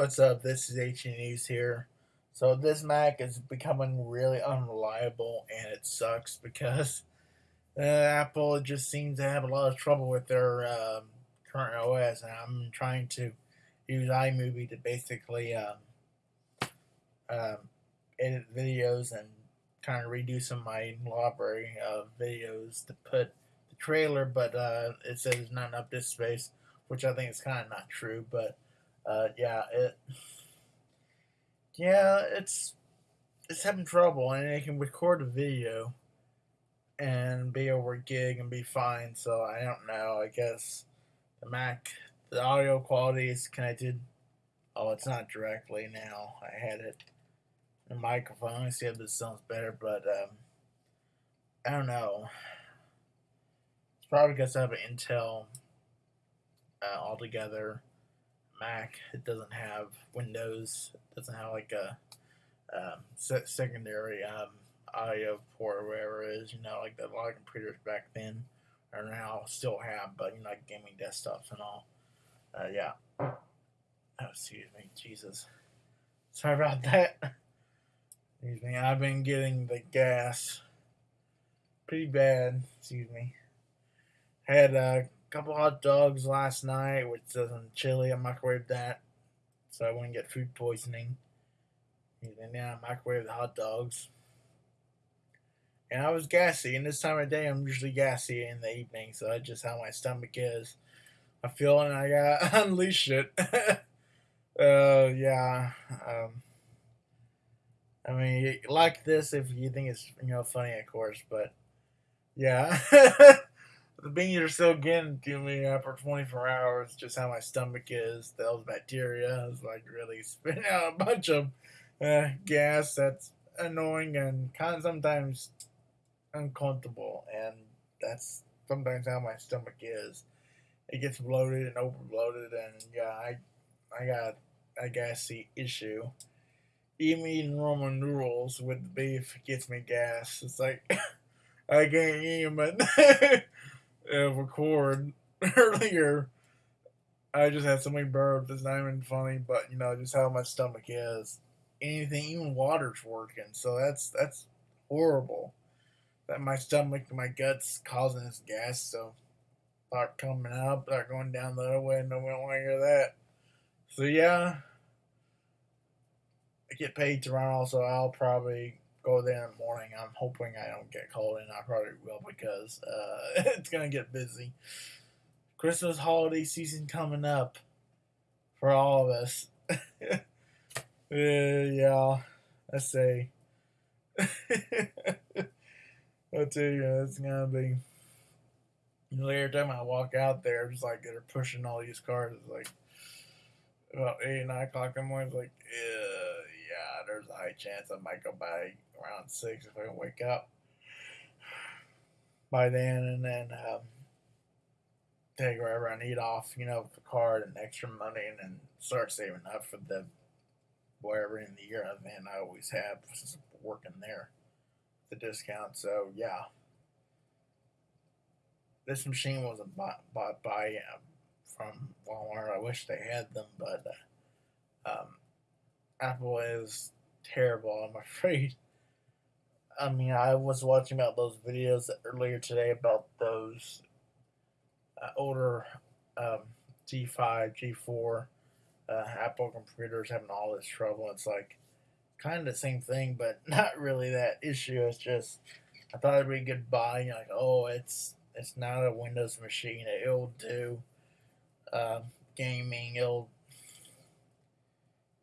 What's up? This is H News here. So this Mac is becoming really unreliable, and it sucks because uh, Apple just seems to have a lot of trouble with their um, current OS, and I'm trying to use iMovie to basically um, um, edit videos and kind of redo some of my library of videos to put the trailer, but uh, it says not enough disk space, which I think is kind of not true, but uh, yeah, it, yeah, it's it's having trouble, and it can record a video and be over gig and be fine. So I don't know. I guess the Mac, the audio quality is connected. Oh, it's not directly now. I had it the microphone. I see if this sounds better, but um, I don't know. It's probably because I have an Intel uh, altogether Mac. It doesn't have Windows. It doesn't have like a um, secondary um, audio port or whatever it is. You know, like the a lot of computers back then or now still have, but you know, like gaming desktops and all. Uh, yeah. Oh, excuse me, Jesus. Sorry about that. Excuse me. I've been getting the gas pretty bad. Excuse me. Had a couple hot dogs last night, which doesn't chili. I microwaved that so I wouldn't get food poisoning. And now I microwaved the hot dogs. And I was gassy, and this time of day I'm usually gassy in the evening, so that's just how my stomach is. I feel and I gotta unleash it. uh, yeah. Um, I mean, like this if you think it's you know funny, of course, but yeah, the beans are still getting to me after 24 hours. Just how my stomach is, those bacteria is like really spitting out a bunch of uh, gas that's annoying and kind of sometimes uncomfortable, and that's sometimes how my stomach is. It gets bloated and over bloated, and yeah, I I got a gassy issue even eating ramen noodles with beef gets me gas. It's like I can't even uh, record earlier. I just had so many burps. It's not even funny, but you know just how my stomach is. Anything, even water's working, so that's that's horrible. That my stomach, my guts causing this gas, so start coming up, start going down the other way. Nobody want to hear that. So yeah, I get paid to run also I'll probably go there in the morning. I'm hoping I don't get called in. I probably will because uh, it's gonna get busy. Christmas holiday season coming up for all of us. uh, yeah, I say. I tell you, it's gonna be. Every time I walk out there, it's like they're pushing all these cars. It's like about eight, nine o'clock in the morning. It's like, yeah there's a high chance I might go by around six if I can wake up by then, and then um, take wherever I need off, you know, the card and extra money, and then start saving up for the wherever in the year. Man, I always have working there, the discount. So yeah, this machine wasn't bought, bought by um, from Walmart. I wish they had them, but uh, um, Apple is terrible, I'm afraid. I mean, I was watching about those videos earlier today about those uh, older um, G5, G4 uh, Apple computers having all this trouble. It's like kind of the same thing, but not really that issue. It's just I thought it'd be a good buy. You're like, oh, it's it's not a Windows machine. It'll do uh, gaming. It'll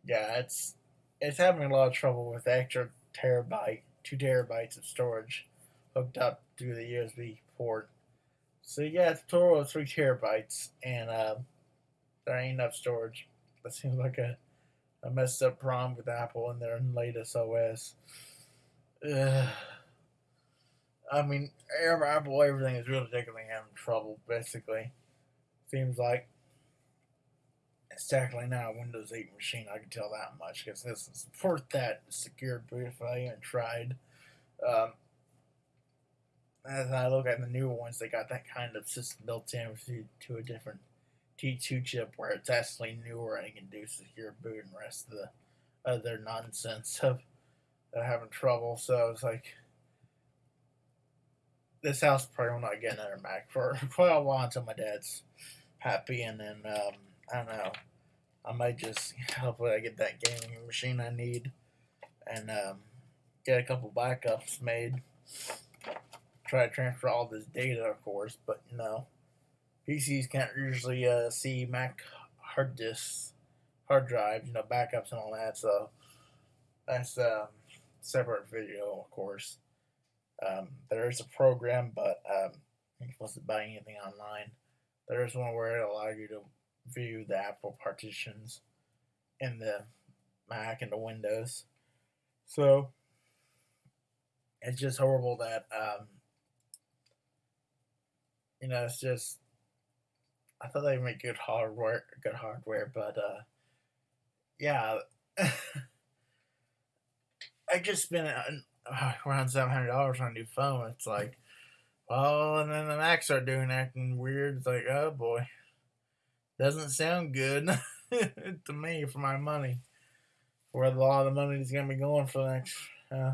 yeah, it's it's having a lot of trouble with extra terabyte, two terabytes of storage hooked up through the USB port. So yeah, it's a total of three terabytes, and uh, there ain't enough storage. That seems like a, a messed up problem with Apple and their latest OS. Ugh. I mean, Apple, everything is really taking having trouble, basically. Seems like it's technically not a Windows 8 machine, I can tell that much, because doesn't support that secured boot if I even tried. Um, as I look at the newer ones, they got that kind of system built in to, to a different T2 chip where it's actually newer and can do secure boot and rest of the other nonsense of, of having trouble. So it's like this house probably will not get another Mac for quite a while until my dad's happy, and then um, I don't know. I might just hopefully I get that gaming machine I need, and um, get a couple backups made. Try to transfer all this data, of course, but you know, PCs can't usually uh, see Mac hard disks, hard drives, you know, backups and all that. So that's a um, separate video, of course. Um, there is a program, but um, you're supposed to buy anything online. There is one where it allows you to view the Apple partitions in the Mac and the Windows. So it's just horrible that um, you know it's just I thought they make good hardware, good hardware, but uh, yeah, I just spent uh, around seven hundred dollars on a new phone. It's like, well, and then the Macs are doing acting weird. It's like, oh boy, doesn't sound good to me for my money. Where a lot of the money is gonna be going for the next uh,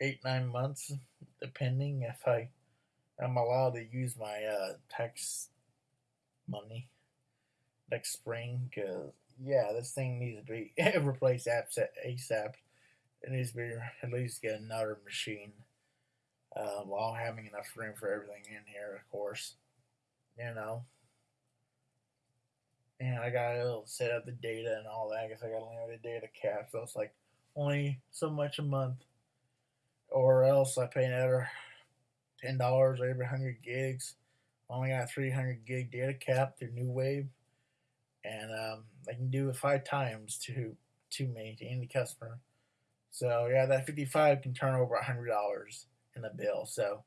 eight nine months, depending if I am allowed to use my uh, tax money next spring. Cause yeah, this thing needs to be replaced ASAP it needs to be at least get another machine uh, while having enough room for everything in here, of course. You know. And I got to set up the data and all that. I guess I got limited data cap, so it's like only so much a month. Or else I pay another $10 every 100 gigs. Only got 300 gig data cap through New Wave. And um, I can do it five times to to me, to any customer. So yeah, that 55 can turn over $100 in a bill. So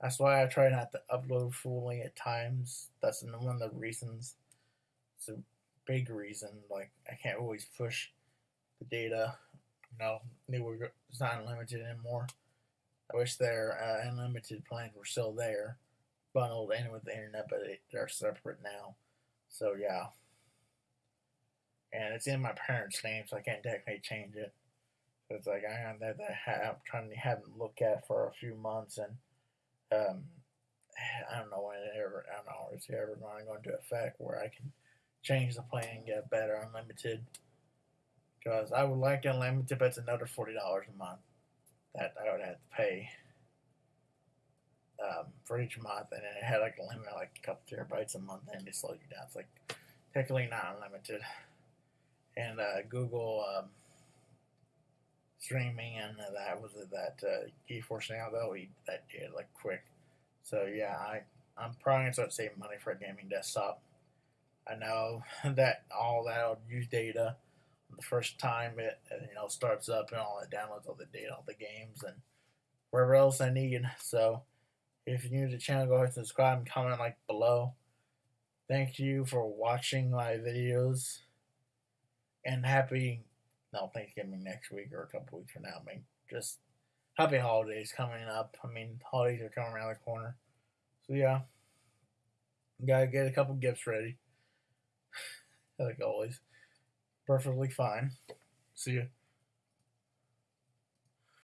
that's why I try not to upload fully at times. That's one of the reasons. It's a big reason. Like I can't always push the data. You know, it's not unlimited anymore. I wish their uh, unlimited plans were still there, bundled in with the internet, but they're separate now. So yeah. And it's in my parents' name, so I can't technically change it. So It's like I that, that I'm trying to have them look at for a few months, and um, I don't know when it ever. I don't know if it's ever going to go into effect where I can change the plan and get better unlimited. Because I would like unlimited, but it's another forty dollars a month that I would have to pay um, for each month, and then it had like a limit, like a couple terabytes a month, and they slow you down. It's like technically not unlimited. And uh, Google. Um, streaming, and that was that uh, GeForce Now though that did like quick. So yeah, I I'm probably gonna start saving money for a gaming desktop. I know that all that'll use data the first time it uh, you know starts up and all it downloads all the data, all the games and wherever else I need. So if you're new to the channel, go ahead and subscribe and comment like below. Thank you for watching my videos and happy no Thanksgiving next week or a couple weeks from now. I mean, just happy holidays coming up. I mean, holidays are coming around the corner. So yeah, gotta get a couple gifts ready. like always, perfectly fine. See you.